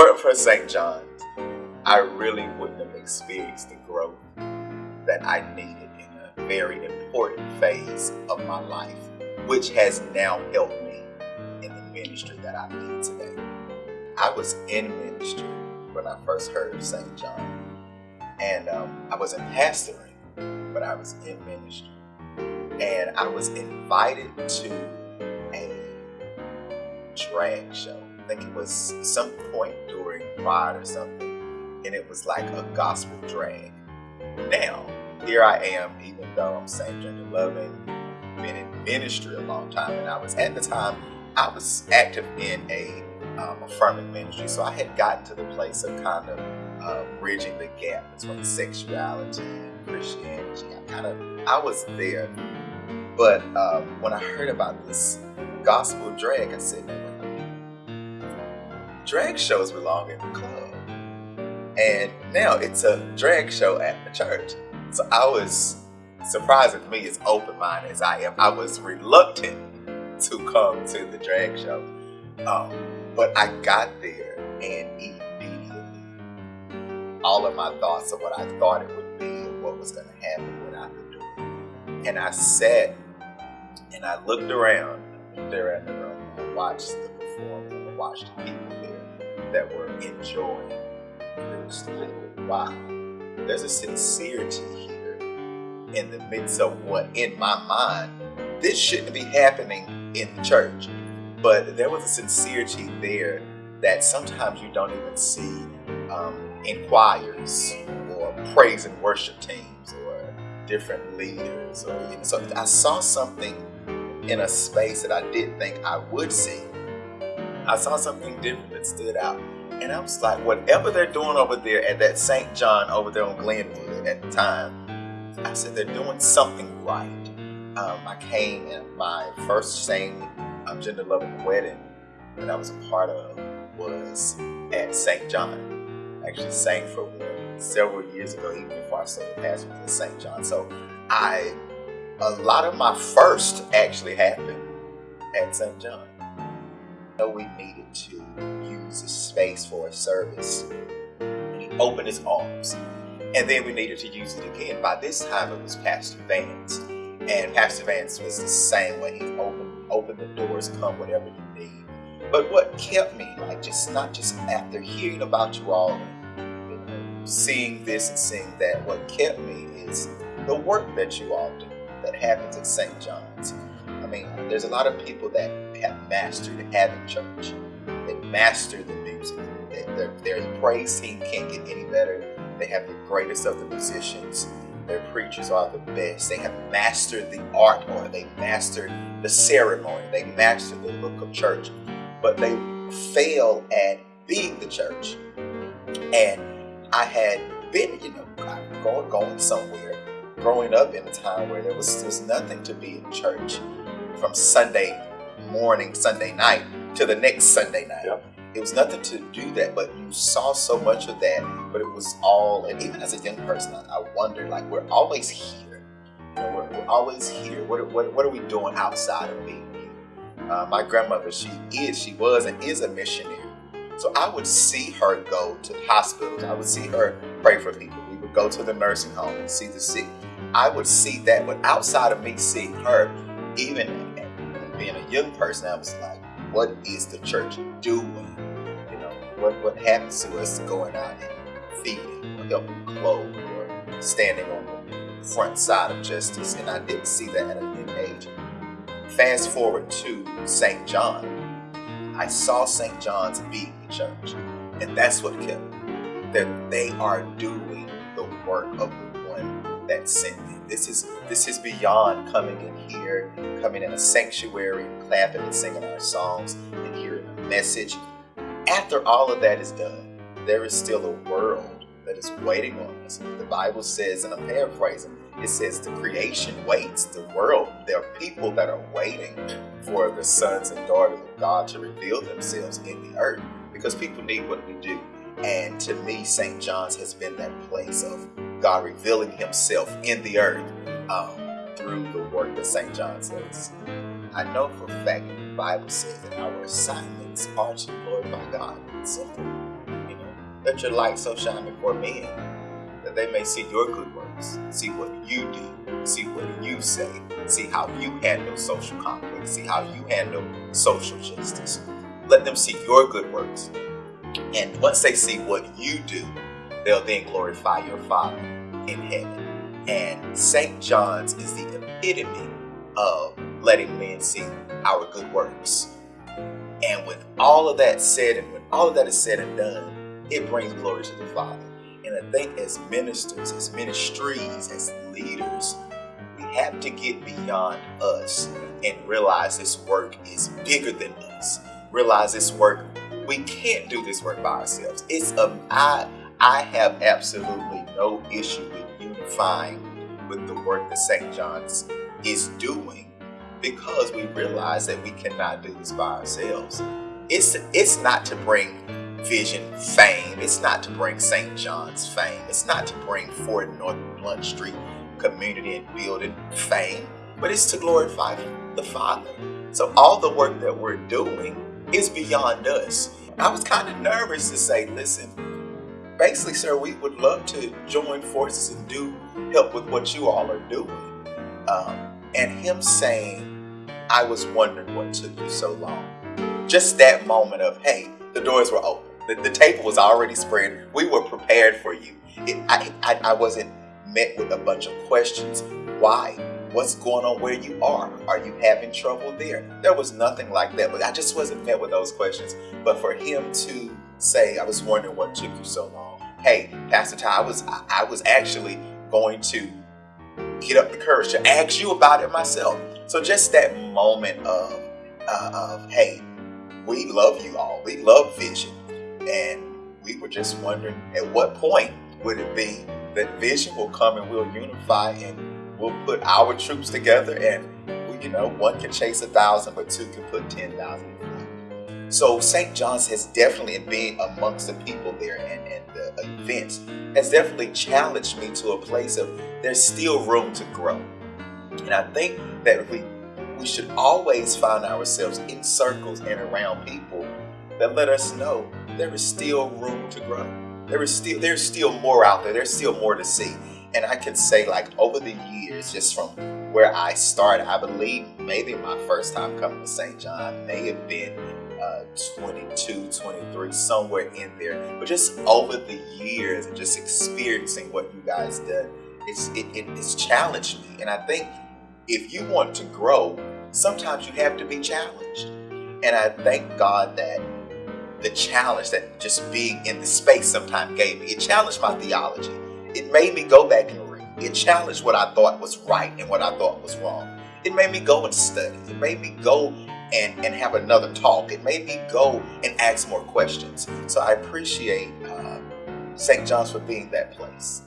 weren't for St. John's, I really wouldn't have experienced the growth that I needed in a very important phase of my life, which has now helped me in the ministry that I lead today. I was in ministry when I first heard of St. John, and um, I wasn't pastoring, but I was in ministry, and I was invited to a drag show. Think it was some point during Pride or something, and it was like a gospel drag. Now, here I am, even though I'm same gender loving, been in ministry a long time, and I was at the time I was active in a um, affirming ministry, so I had gotten to the place of kind of uh, bridging the gap between sexuality and Christianity. I kind of I was there, but um, when I heard about this gospel drag, I said, drag shows belong in the club. And now it's a drag show at the church. So I was, surprising to me as open-minded as I am, I was reluctant to come to the drag show. Um, but I got there and immediately all of my thoughts of what I thought it would be and what was going to happen what I could do. And I sat and I looked around, there at the room, and watched the performance, and watched the people that were enjoying. Wow, there's a sincerity here in the midst of what, in my mind, this shouldn't be happening in the church. But there was a sincerity there that sometimes you don't even see um, in choirs or praise and worship teams or different leaders. Or, you know, so I saw something in a space that I didn't think I would see. I saw something different that stood out. And I was like, whatever they're doing over there at that St. John over there on Glenwood at the time, I said, they're doing something right. Um, I came and my first same um, gender loving wedding that I was a part of was at St. John. I actually sang for one several years ago, even before I started pastoring at St. John. So I, a lot of my first actually happened at St. John. Know we needed to use a space for a service. And he opened his arms. And then we needed to use it again. By this time, it was Pastor Vance. And Pastor Vance was the same way. He opened, opened the doors, come whatever you need. But what kept me, like, just not just after hearing about you all, you know, seeing this and seeing that, what kept me is the work that you all do that happens at St. John's. I mean, there's a lot of people that have mastered having church. They master the music. Their, their praise team can't get any better. They have the greatest of the musicians. Their preachers are the best. They have mastered the art or they mastered the ceremony. They mastered the look of church. But they fail at being the church. And I had been, you know, going, going somewhere, growing up in a time where there was, was nothing to be in church from Sunday morning, Sunday night to the next Sunday night. Yep. It was nothing to do that, but you saw so much of that. But it was all, and even as a young person, I, I wondered, like, we're always here. You know, we're, we're always here. What, what, what are we doing outside of being here? Uh, my grandmother, she is, she was, and is a missionary. So I would see her go to hospitals. I would see her pray for people. We would go to the nursing home and see the sick. I would see that, but outside of me seeing her, even being a young person, I was like, what is the church doing? You know, what, what happens to us going out and feeding or helping clothe or standing on the front side of justice? And I didn't see that at a young age. Fast forward to St. John. I saw St. John's being the church. And that's what kept me. That they are doing the work of the one that sent me. This is this is beyond coming in here, coming in a sanctuary, clapping and singing our songs and hearing a message. After all of that is done, there is still a world that is waiting on us. The Bible says, and I'm paraphrasing, it says the creation waits. The world, there are people that are waiting for the sons and daughters of God to reveal themselves in the earth because people need what we do. And to me, St. John's has been that place of God revealing himself in the earth um, through the work that St. John does. I know for a fact the Bible says that our assignments are to glorify God. So you know, Let your light so shine before men that they may see your good works, see what you do, see what you say, see how you handle social conflict, see how you handle social justice. Let them see your good works. And once they see what you do, they'll then glorify your Father in heaven. And St. John's is the epitome of letting men see our good works. And with all of that said, and when all of that is said and done, it brings glory to the Father. And I think as ministers, as ministries, as leaders, we have to get beyond us and realize this work is bigger than us. Realize this work, we can't do this work by ourselves. It's a, I, I have absolutely no issue with unifying with the work that St. John's is doing because we realize that we cannot do this by ourselves. It's, it's not to bring Vision fame. It's not to bring St. John's fame. It's not to bring Fort North Blount Street community and building fame, but it's to glorify the Father. So all the work that we're doing is beyond us. I was kind of nervous to say, listen, basically, sir, we would love to join forces and do help with what you all are doing. Um, and him saying, I was wondering what took you so long. Just that moment of, hey, the doors were open. The, the table was already spread. We were prepared for you. It, I, I, I wasn't met with a bunch of questions. Why? What's going on where you are? Are you having trouble there? There was nothing like that. But I just wasn't met with those questions. But for him to say, I was wondering what took you so long. Hey, Pastor Ty, I was I, I was actually going to get up the courage to ask you about it myself. So just that moment of uh, of hey, we love you all. We love Vision. And we were just wondering at what point would it be that Vision will come and we'll unify and we'll put our troops together and, we, you know, one can chase a thousand, but two can put 10,000 so St. John's has definitely, being amongst the people there and, and the events, has definitely challenged me to a place of there's still room to grow. And I think that we we should always find ourselves in circles and around people that let us know there is still room to grow. There is still there's still more out there. There's still more to see. And I can say like over the years, just from where I started, I believe maybe my first time coming to St. John may have been uh, 22, 23, somewhere in there. But just over the years and just experiencing what you guys did, it's it, it, it's challenged me. And I think if you want to grow, sometimes you have to be challenged. And I thank God that the challenge that just being in the space sometimes gave me. It challenged my theology. It made me go back and read. It challenged what I thought was right and what I thought was wrong. It made me go and study. It made me go and, and have another talk. It made me go and ask more questions. So I appreciate uh, St. John's for being that place.